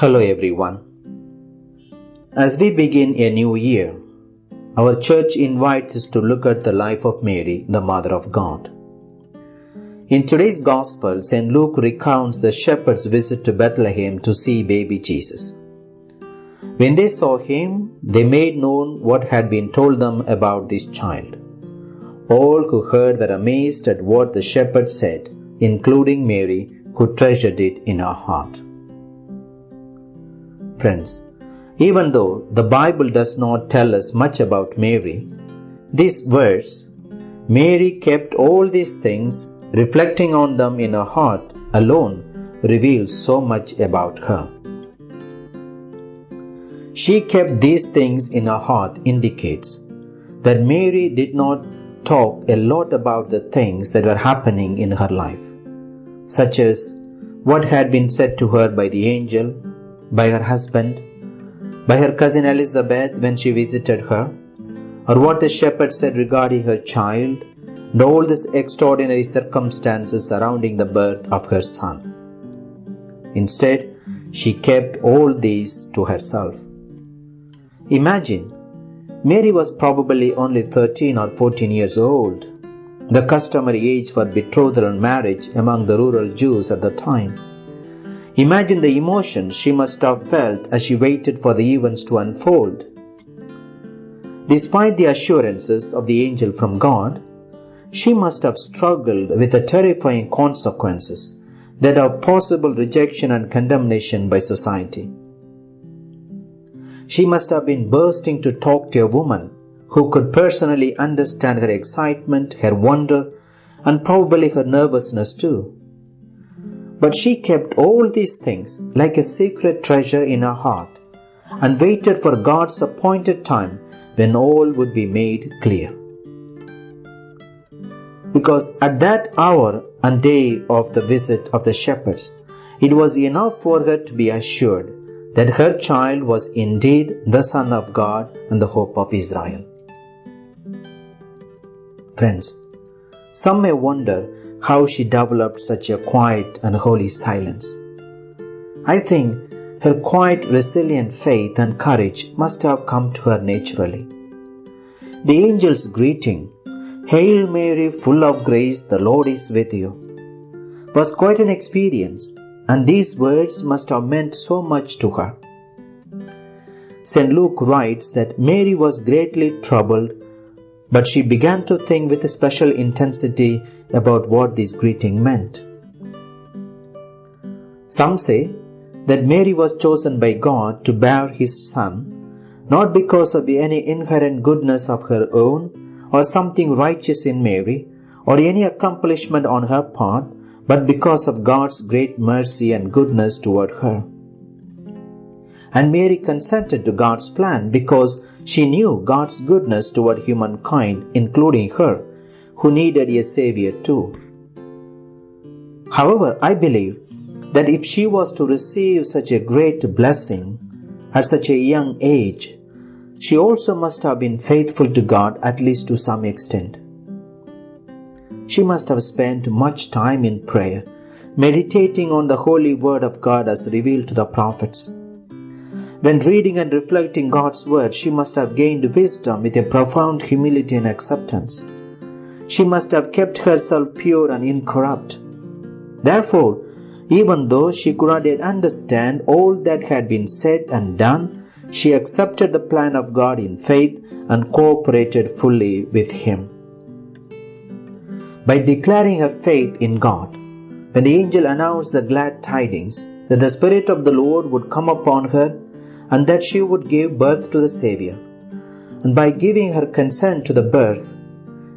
Hello everyone. As we begin a new year, our church invites us to look at the life of Mary, the Mother of God. In today's Gospel, St. Luke recounts the shepherds' visit to Bethlehem to see baby Jesus. When they saw him, they made known what had been told them about this child. All who heard were amazed at what the shepherds said, including Mary, who treasured it in her heart. Friends, even though the Bible does not tell us much about Mary, this verse, Mary kept all these things, reflecting on them in her heart alone, reveals so much about her. She kept these things in her heart indicates that Mary did not talk a lot about the things that were happening in her life, such as what had been said to her by the angel, by her husband, by her cousin Elizabeth when she visited her, or what the shepherd said regarding her child, and all these extraordinary circumstances surrounding the birth of her son. Instead, she kept all these to herself. Imagine, Mary was probably only 13 or 14 years old, the customary age for betrothal and marriage among the rural Jews at the time. Imagine the emotions she must have felt as she waited for the events to unfold. Despite the assurances of the angel from God, she must have struggled with the terrifying consequences that of possible rejection and condemnation by society. She must have been bursting to talk to a woman who could personally understand her excitement, her wonder, and probably her nervousness too. But she kept all these things like a secret treasure in her heart and waited for God's appointed time when all would be made clear. Because at that hour and day of the visit of the shepherds, it was enough for her to be assured that her child was indeed the Son of God and the hope of Israel. Friends, some may wonder how she developed such a quiet and holy silence. I think her quiet, resilient faith and courage must have come to her naturally. The angel's greeting, Hail Mary, full of grace, the Lord is with you, was quite an experience, and these words must have meant so much to her. St. Luke writes that Mary was greatly troubled but she began to think with a special intensity about what this greeting meant. Some say that Mary was chosen by God to bear his son not because of any inherent goodness of her own or something righteous in Mary or any accomplishment on her part, but because of God's great mercy and goodness toward her. And Mary consented to God's plan because she knew God's goodness toward humankind, including her, who needed a Savior too. However, I believe that if she was to receive such a great blessing at such a young age, she also must have been faithful to God at least to some extent. She must have spent much time in prayer, meditating on the holy word of God as revealed to the prophets when reading and reflecting God's word, she must have gained wisdom with a profound humility and acceptance. She must have kept herself pure and incorrupt. Therefore, even though she could not yet understand all that had been said and done, she accepted the plan of God in faith and cooperated fully with Him. By declaring her faith in God, when the angel announced the glad tidings that the Spirit of the Lord would come upon her and that she would give birth to the Savior. And by giving her consent to the birth,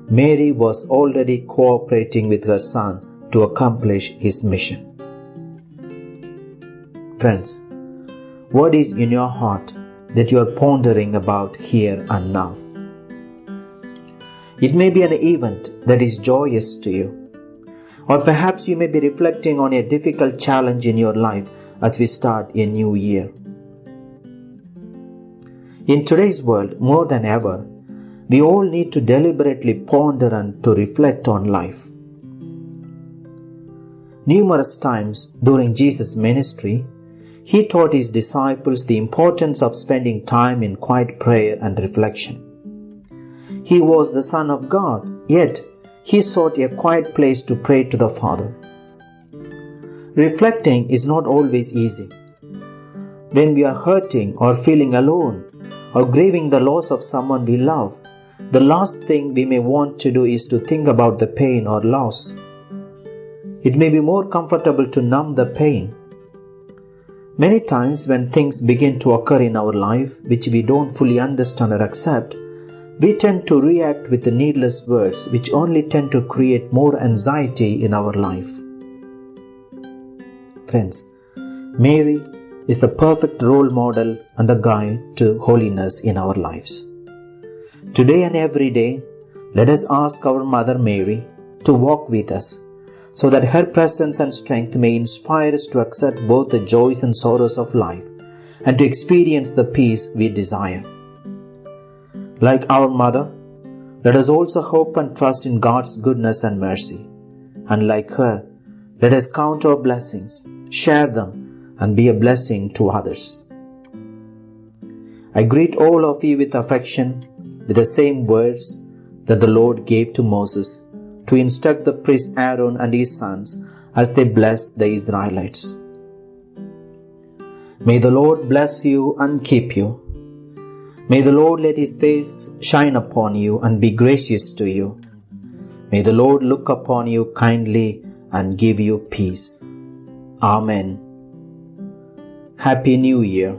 Mary was already cooperating with her son to accomplish his mission. Friends, what is in your heart that you are pondering about here and now? It may be an event that is joyous to you, or perhaps you may be reflecting on a difficult challenge in your life as we start a new year. In today's world, more than ever, we all need to deliberately ponder and to reflect on life. Numerous times during Jesus' ministry, he taught his disciples the importance of spending time in quiet prayer and reflection. He was the Son of God, yet he sought a quiet place to pray to the Father. Reflecting is not always easy. When we are hurting or feeling alone or grieving the loss of someone we love, the last thing we may want to do is to think about the pain or loss. It may be more comfortable to numb the pain. Many times, when things begin to occur in our life which we don't fully understand or accept, we tend to react with the needless words which only tend to create more anxiety in our life. Friends, Mary is the perfect role model and the guide to holiness in our lives. Today and every day, let us ask our Mother Mary to walk with us so that her presence and strength may inspire us to accept both the joys and sorrows of life and to experience the peace we desire. Like our mother, let us also hope and trust in God's goodness and mercy. And like her, let us count our blessings, share them, and be a blessing to others. I greet all of you with affection with the same words that the Lord gave to Moses to instruct the priest Aaron and his sons as they blessed the Israelites. May the Lord bless you and keep you. May the Lord let his face shine upon you and be gracious to you. May the Lord look upon you kindly and give you peace. Amen. Happy New Year.